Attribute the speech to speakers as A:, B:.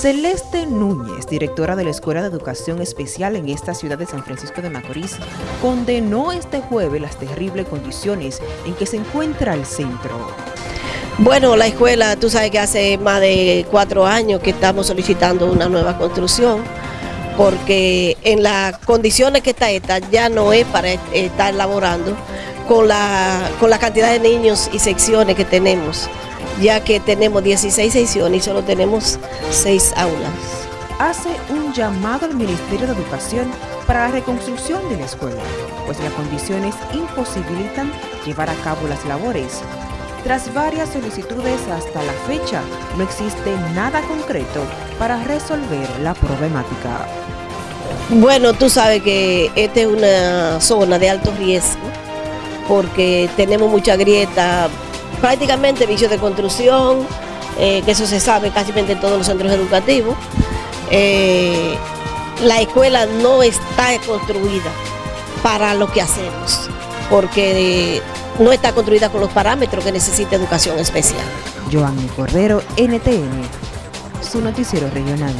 A: Celeste Núñez, directora de la Escuela de Educación Especial en esta ciudad de San Francisco de Macorís, condenó este jueves las terribles condiciones en que se encuentra el centro.
B: Bueno, la escuela, tú sabes que hace más de cuatro años que estamos solicitando una nueva construcción, porque en las condiciones que está esta ya no es para estar laborando con la, con la cantidad de niños y secciones que tenemos ya que tenemos 16 secciones y solo tenemos 6 aulas.
A: Hace un llamado al Ministerio de Educación para la reconstrucción de la escuela, pues las condiciones imposibilitan llevar a cabo las labores. Tras varias solicitudes hasta la fecha, no existe nada concreto para resolver la problemática.
B: Bueno, tú sabes que esta es una zona de alto riesgo porque tenemos mucha grieta, prácticamente vicios de construcción, eh, que eso se sabe casi en todos los centros educativos. Eh, la escuela no está construida para lo que hacemos, porque no está construida con los parámetros que necesita educación especial.
A: Joanny Cordero, NTN, su noticiero regional.